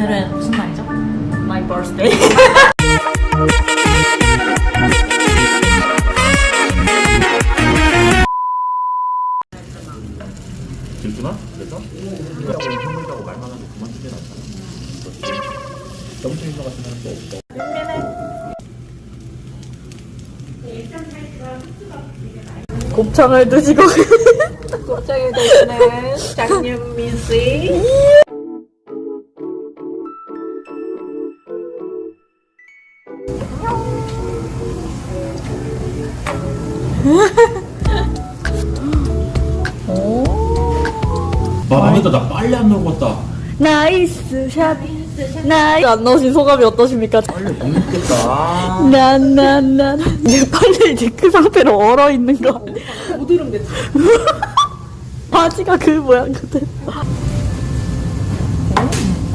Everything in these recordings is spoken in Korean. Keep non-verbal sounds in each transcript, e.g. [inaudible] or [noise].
오늘은 무슨 날이죠? My birthday. [laughs] 질투나? 그래서? 이거라고 말만 하고 그만 두게 낫잖아 너무 재밌는 것 같으면 또 없어 곱창을 드시고 곱창을 드시는 장윤미 씨. 빨리 안 먹었다 나이스 샷. 나이스 안 넣으신 소감이 어떠십니까? 빨리 못 먹겠다 난난난 이제 빨리 이제 그 상태로 얼어 있는 거. 오드름 됐어. 바지가 그 모양 같아.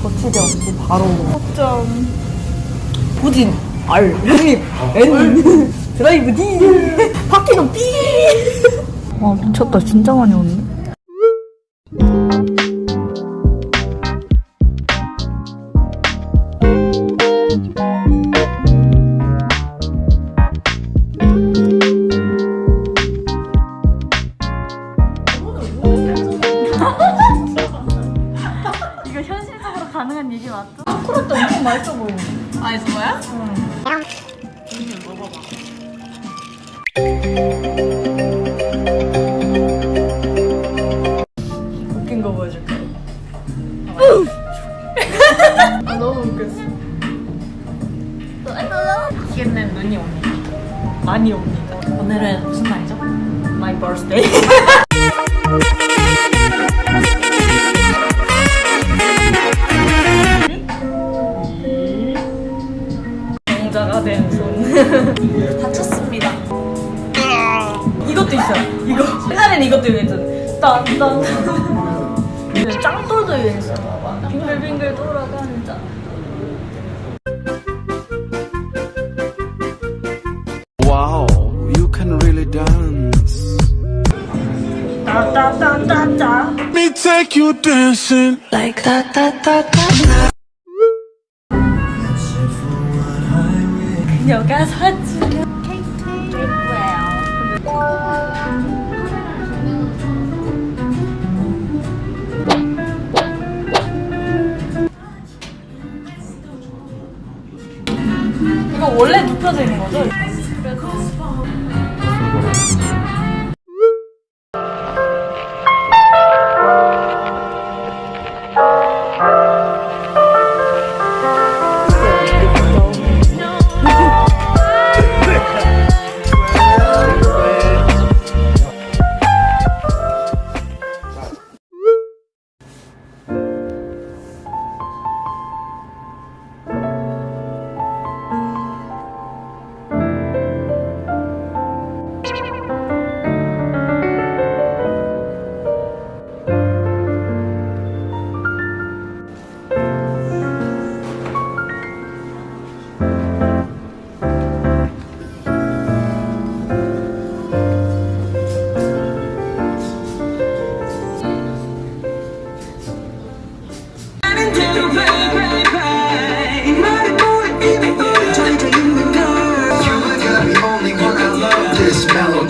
거치대 없이 바로. 점 부진 R 형님 N 드라이브 D 바퀴는 B. 와 미쳤다 진짜 많이 오네. [laughs] 이거 현실적으로 가능한 얘기 맞죠? 초콜릿도 엄청 맛있어 보이네. 맛있어 보여? 응. 먹어봐. 웃긴 거 보여줄게. [laughs] 아, 너무 웃겼어. 웃겠는 눈이 옵니다. 많이. 오늘 딴딴. 그 짱돌도 유행했어. 봐봐. 빙글빙글 돌아가는 짱. Wow, you can really dance. 따따따따따. Me take you dancing. like da da da da. 그녀가 사주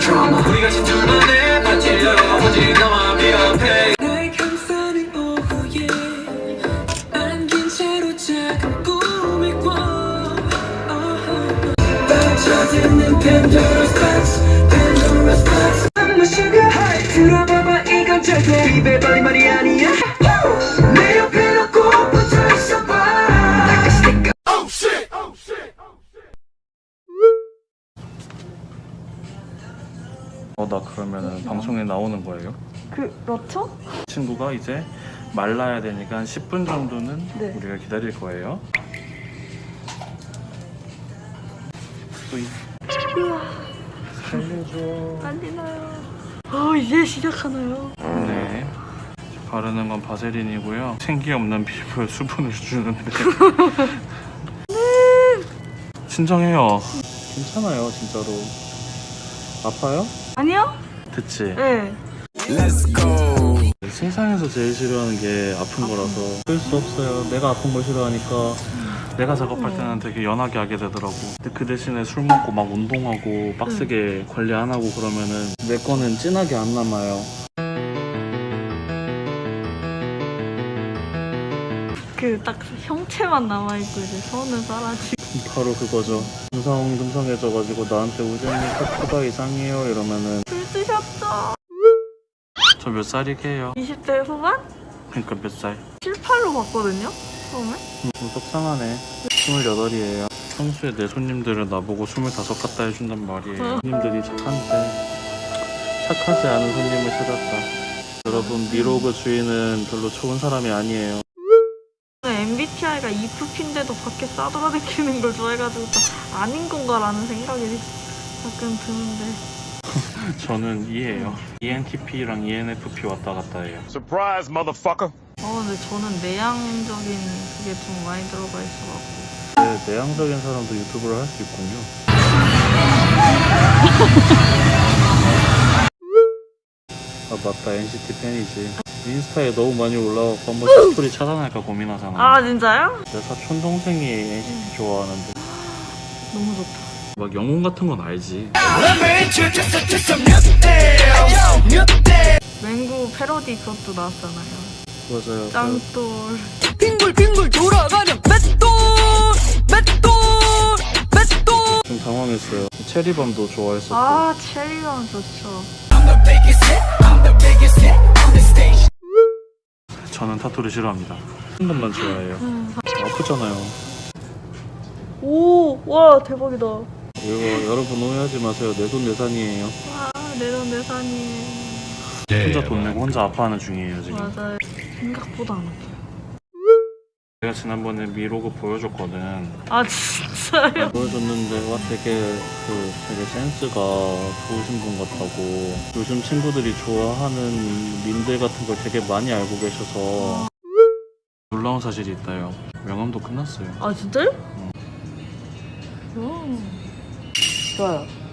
This melodrama 날 감싸는 오후에 안긴 채로 작은 꿈이 꿔 빠져드는 Pandora's box Pandora's box I'm a sugar high 들어봐봐 이건 절대 입에 발린 말이 아니야 어나 그러면은 방송에 나오는 거예요? 그렇죠? 친구가 이제 말라야 되니까 한 10분 정도는 네. 우리가 기다릴 거예요 뿌이. 살려줘 빨리 나요. 어 이제 시작하나요? 네 바르는 건 바세린이고요 생기 없는 피부에 [laughs] 수분을 주는데 [laughs] 진정해요 괜찮아요 진짜로 아파요? 아니요? 됐지? 네. Let's go. 세상에서 제일 싫어하는 게 아픈 거라서 어쩔 수 없어요. 내가 아픈 걸 싫어하니까 내가 작업할 때는 되게 연하게 하게 되더라고. 근데 그 대신에 술 먹고 막 운동하고 빡세게 관리 안 하고 그러면은 내 거는 진하게 안 남아요. 그 딱 형체만 남아있고 이제 손은 사라지고. 바로 그거죠. 금성 금성해져가지고 나한테 우정이 코가 이상해요 이러면은 술 드셨죠? 저 몇 살이게요? 20대 후반? 그러니까 몇 살? 7, 8로 봤거든요? 처음에? 음, 좀 속상하네. 28이에요. 평소에 내 손님들은 나보고 25 같다 해준단 말이에요. 손님들이 착한데 착하지 않은 손님을 찾았다. 여러분 미로그 주인은 별로 좋은 사람이 아니에요. MBTI가 EFP인데도 밖에 싸돌아다니는 걸 좋아해가지고 또 아닌 건가라는 생각이 가끔 드는데 [laughs] 저는 E예요. ENTP랑 ENFP 왔다 갔다 해요. Surprise, motherfucker. 어 근데 저는 내향적인 그게 좀 많이 들어가 있어갖고 네, 내향적인 사람도 유튜브를 할 수 있군요. [laughs] 아 맞다 NCT 팬이지. 인스타에 너무 많이 올라와서 한번 스토리 차단할까 고민하잖아. 아 진짜요? 내 사촌 동생이 NCT 좋아하는데 너무 좋다 막 영혼 같은 건 알지. 맹구 패러디 그것도 나왔잖아요 맞아요. 짱돌 빙글빙글 돌아가는 맷돌 맷돌 맷돌 좀 당황했어요. 체리밤도 좋아했었고. 아 체리랑 좋죠 저는 타투를 싫어합니다. 한 것만 좋아해요. 아프잖아요. 오 와 대박이다 이거 여러분 오해하지 마세요. 내 돈 내산이에요. 와 내돈 내산이에요 혼자 돈 내고 혼자 아파하는 중이에요 지금. 맞아요 생각보다 안 아파 요 제가 지난번에 미로그 보여줬거든. 아 진짜요? [laughs] 보여줬는데 와 되게 그 되게 센스가 좋으신 분 같다고 요즘 친구들이 좋아하는 밈들 같은 걸 되게 많이 알고 계셔서 놀라운 사실이 있다요. 명함도 끝났어요. 아 진짜요? 오. 좋아요